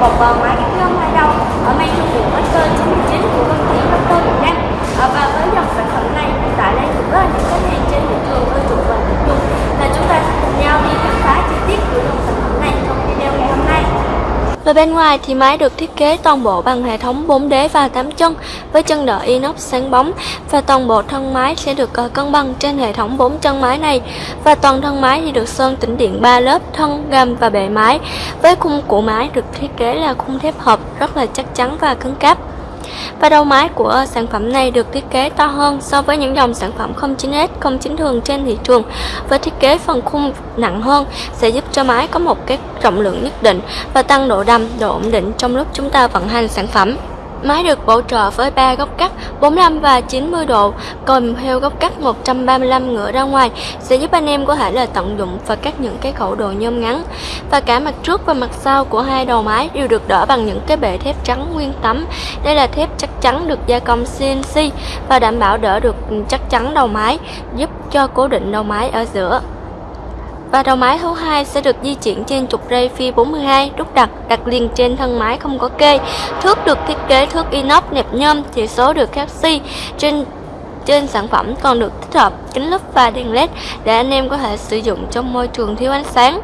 một uh, máy cắt ngâm hai đầu ở mang thương hiệu Master 99 của công ty Master Việt Nam à, và với dòng sản phẩm này hiện tại đang được rất là nhiều khách hàng trên thị trường ưa chuộng và thích dùng là chúng ta sẽ cùng nhau đi khám phá chi tiết của dòng sản phẩm này trong video ngày hôm nay và bên ngoài thì máy được thiết kế toàn bộ bằng hệ thống 4 đế và 8 chân với chân đỡ inox sáng bóng. Và toàn bộ thân máy sẽ được ờ, cân bằng trên hệ thống 4 chân máy này. Và toàn thân máy thì được sơn tĩnh điện 3 lớp thân, gầm và bệ máy. Với khung của máy được thiết kế là khung thép hợp rất là chắc chắn và cứng cáp. Và đầu máy của sản phẩm này được thiết kế to hơn so với những dòng sản phẩm 09S, 09 thường trên thị trường với thiết kế phần khung nặng hơn sẽ giúp cho máy có một cái trọng lượng nhất định và tăng độ đầm, độ ổn định trong lúc chúng ta vận hành sản phẩm. Máy được bổ trợ với 3 góc cắt 45 và 90 độ, còn theo góc cắt 135 ngửa ra ngoài sẽ giúp anh em có thể là tận dụng và cắt những cái khẩu đồ nhôm ngắn. Và cả mặt trước và mặt sau của hai đầu máy đều được đỡ bằng những cái bệ thép trắng nguyên tấm. Đây là thép chắc chắn được gia công CNC và đảm bảo đỡ được chắc chắn đầu máy, giúp cho cố định đầu máy ở giữa. Và đầu máy thứ hai sẽ được di chuyển trên trục ray phi 42 đúc đặt đặt liền trên thân máy không có kê. Thước được thiết kế thước inox nẹp nhôm, chỉ số được canxi trên trên sản phẩm còn được tích hợp kính lúp và đèn led để anh em có thể sử dụng trong môi trường thiếu ánh sáng.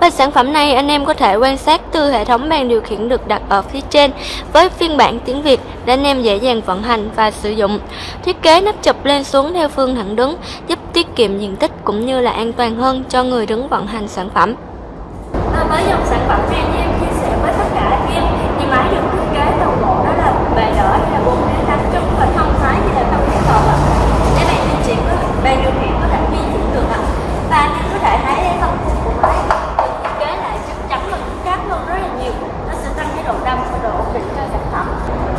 Và sản phẩm này anh em có thể quan sát từ hệ thống bàn điều khiển được đặt ở phía trên với phiên bản tiếng Việt để anh em dễ dàng vận hành và sử dụng. Thiết kế nắp chụp lên xuống theo phương thẳng đứng giúp tiết kiệm diện tích cũng như là an toàn hơn cho người đứng vận hành sản phẩm. à, với dòng sản phẩm này như em chia sẻ với tất cả anh em thì máy được thiết kế toàn bộ đó là bề đỡ hay là bốn đế tám chân và thân máy thì là tầm thép hợp ạ để bạn di chuyển có bàn điều khiển có thể di chuyển được ạ và anh em có thể thấy cái phần khung của máy được thiết kế lại chắc chắn và cứng cáp hơn rất là nhiều nó sẽ tăng cái độ đâm và độ ổn định cho sản phẩm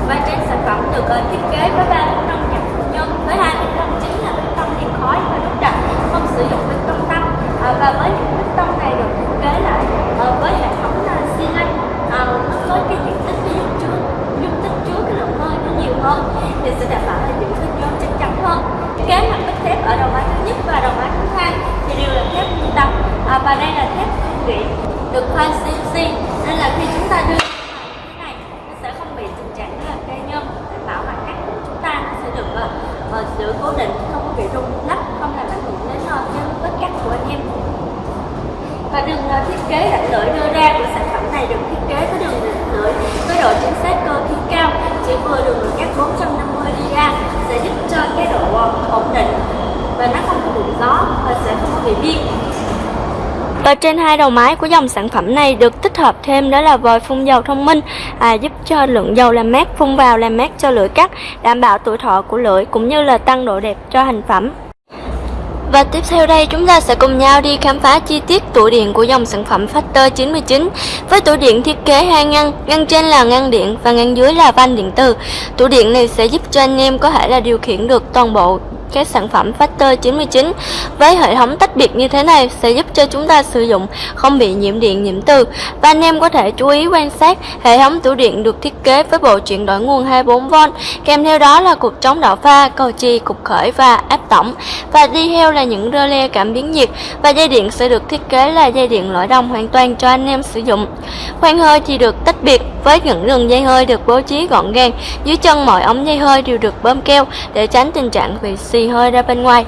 và trên sản phẩm được uh, thiết kế với ba bê tông nhập nhân. Với hai bê tông chính là bê tông điện khói và đúc đặc, không sử dụng bê tông tăng à, ờ, và với những bê tông này được thiết kế lại ờ, với hệ thống ờ, là xi lanh ờ, nó với cái diện tích cái dung chứa dung tích chứa cái lượng hơi nó nhiều hơn thì sẽ đảm bảo là giữ thân nhôm chắc chắn hơn. Kế mặt bích thép ở đầu máy thứ nhất và đầu máy thứ hai thì đều là thép nguyên tấm à, ờ, và đây là thép cương điện được khoan CNC nên là khi chúng ta đưa như thế này nó sẽ không bị tình trạng là cây nhôm đảm bảo mặt cắt của chúng ta nó sẽ được uh, giữ cố định không có bị rung lắc không làm ảnh hưởng đến uh, cái vết cắt của anh em và đường uh, thiết kế rãnh lưỡi đưa ra của sản phẩm này được thiết kế với đường rãnh lưỡi với độ chính xác cơ khí cao chỉ vừa đường lưỡi cắt 450 ra sẽ giúp cho cái độ ờ, ổn định và nó không có bị gió và sẽ không có bị biên Và trên hai đầu máy của dòng sản phẩm này được tích hợp thêm đó là vòi phun dầu thông minh à, giúp cho lượng dầu làm mát phun vào làm mát cho lưỡi cắt, đảm bảo tuổi thọ của lưỡi cũng như là tăng độ đẹp cho thành phẩm. Và tiếp theo đây chúng ta sẽ cùng nhau đi khám phá chi tiết tủ điện của dòng sản phẩm Factor 99 với tủ điện thiết kế hai ngăn, ngăn trên là ngăn điện và ngăn dưới là van điện tử. Tủ điện này sẽ giúp cho anh em có thể là điều khiển được toàn bộ các sản phẩm Factor 99 với hệ thống tách biệt như thế này sẽ giúp cho chúng ta sử dụng không bị nhiễm điện nhiễm từ. Và anh em có thể chú ý quan sát hệ thống tủ điện được thiết kế với bộ chuyển đổi nguồn 24V kèm theo đó là cục chống đảo pha, cầu chì, cục khởi và áp tổng. Và đi theo là những rơ le cảm biến nhiệt. Và dây điện sẽ được thiết kế là dây điện lõi đồng hoàn toàn cho anh em sử dụng. Khoang hơi thì được tách biệt với những đường dây hơi được bố trí gọn gàng. Dưới chân mọi ống dây hơi đều được bơm keo để tránh tình trạng bị xì hơi ra bên ngoài.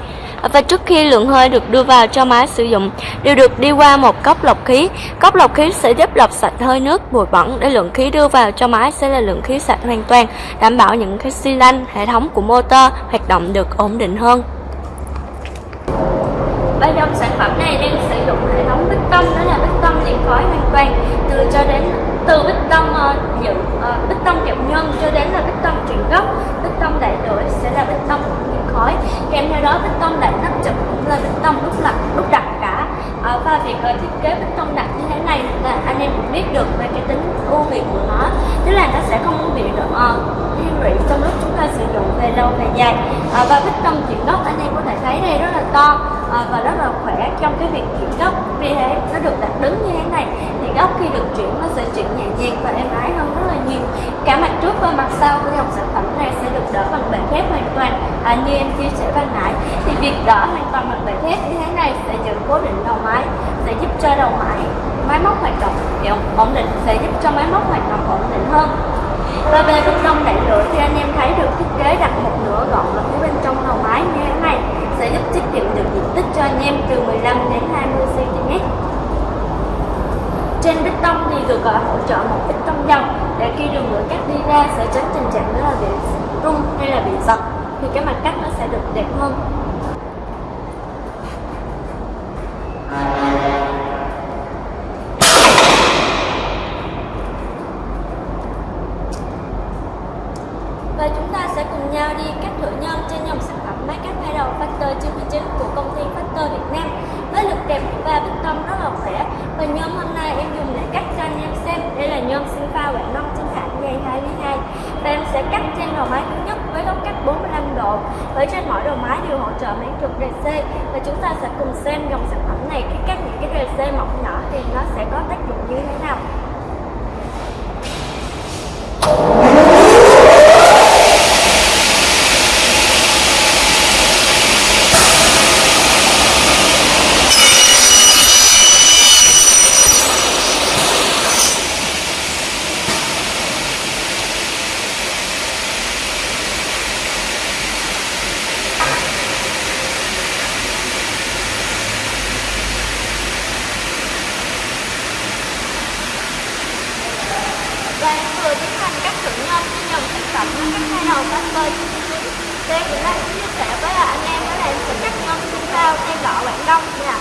Và trước khi lượng hơi được đưa vào cho máy sử dụng đều được đi qua một cốc lọc khí. Cốc lọc khí sẽ giúp lọc sạch hơi nước bụi bẩn. Để lượng khí đưa vào cho máy sẽ là lượng khí sạch hoàn toàn đảm bảo những cái xi lanh hệ thống của motor hoạt động được ổn định hơn. Bên trong sản phẩm này đang sử dụng hệ thống bích tông đó là bích tông liền khói hoàn toàn. Từ cho đến từ bích tông uh, dự uh, bích tông kẹp nhân cho đến là bích tông chuyển gốc bích tông đậy lưỡi sẽ là bích tông liền khói kèm đó bích tông lại nắp chụp cũng là bích tông đúc lập đúc đặt cả. À, và việc uh, thiết kế bích tông đặt như thế này là anh em cũng biết được về cái tính ưu việt của nó. Tức là nó sẽ không bị ờ, uh, lụy trong lúc chúng ta sử dụng về lâu về dài. À, và bích tông chuyển gốc anh em có thể thấy đây rất là to à, và rất là khỏe trong cái việc chuyển góc. Vì thế nó được đặt đứng như thế này thì góc khi được chuyển nó sẽ chuyển nhẹ nhàng và êm ái hơn rất là nhiều. Cả mặt trước và mặt sau của dòng sản phẩm này sẽ được đỡ bằng bệ thép hoàn toàn. À, như em chia sẻ ban nãy việc đỡ hoàn toàn bằng bài thép như thế này sẽ giữ cố định đầu máy, sẽ giúp cho đầu máy máy móc hoạt động ổn định, sẽ giúp cho máy móc hoạt động ổn định hơn. Và về bên trong đạn lửa thì anh em thấy được thiết kế đặt một nửa gọn ở phía bên trong đầu máy như thế này, sẽ giúp tiết kiệm được diện tích cho anh em từ 15 đến 20 cm trên bích tông thì được gọi hỗ trợ một bích tông dòng, để khi đường lửa cắt đi ra sẽ tránh tình trạng đó là bị rung hay là bị giật, thì cái mặt cắt nó sẽ được đẹp hơn. Và chúng ta sẽ cùng nhau đi cắt thử nhân trên dòng sản phẩm máy cắt hai đầu Factor 99 của công ty Factor Việt Nam với lực đẹp và bích tông rất là khỏe và nhôm hôm nay em dùng để cắt cho anh em xem đây là nhôm sinh pha quảng đông chính hãng dây 2 ly 2 và em sẽ cắt trên đầu máy thứ nhất với góc cắt với trên mỗi đầu máy đều hỗ trợ máy trục DC và chúng ta sẽ cùng xem dòng sản phẩm này khi các những cái DC mỏng nhỏ thì nó sẽ có tác dụng như thế nào và em vừa tiến hành cắt thử nhân trên dòng sản phẩm cắt hai đầu Factor 99 thì em cũng chia sẻ với anh em đó là em sẽ cắt nhân xương sao trên lọ Quảng Đông nha.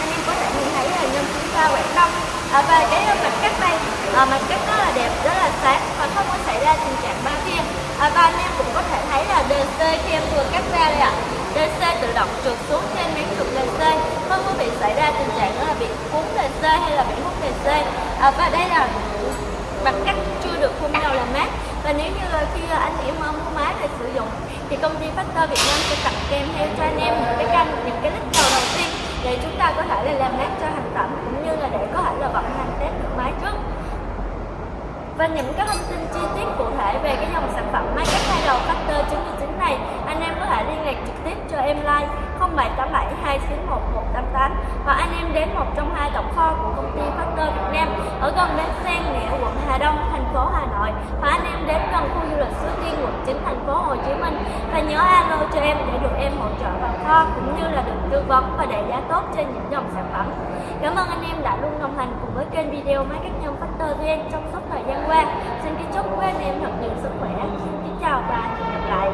Anh em có thể nhìn thấy là nhân xương sao Quảng Đông. À, và cái ờ, mặt cắt đây à, mặt cắt rất là đẹp rất là sáng và không có xảy ra tình trạng ba kia à, và anh em cũng có thể thấy là DC khi em vừa cắt ra đây ạ DC tự động trượt xuống trên miếng trục DC không có bị xảy ra tình trạng đó là bị cuốn DC hay là bị hút DC à, và đây là mặt cắt chưa được phun dầu làm mát. Và nếu như khi anh em mua máy để sử dụng thì công ty Factor Việt Nam sẽ tặng kèm theo cho anh em những cái canh những cái lít đầu đầu tiên để chúng ta có thể là làm mát cho hành tẩm cũng như là để có thể là vận hành test được máy trước. Và những cái thông tin chi tiết cụ thể về cái dòng sản phẩm máy cắt hai đầu Factor 99 này, anh em có thể liên lạc trực tiếp cho em like 078 2911188 và anh em đến một trong hai tổng kho của công ty Factor Việt Nam ở gần bến xe Nẻo, quận Hà Đông, thành phố Hà Nội và anh em đến gần khu du lịch Suối Tiên, quận 9, thành phố Hồ Chí Minh và nhớ alo cho em để được em hỗ trợ vào kho cũng như là được tư vấn và đại giá tốt trên những dòng sản phẩm. Cảm ơn anh em đã luôn đồng hành cùng với kênh video máy Market Nhân Factor VN trong suốt thời gian qua. Xin kính chúc quý anh em thật nhiều sức khỏe. Xin chào và hẹn gặp lại.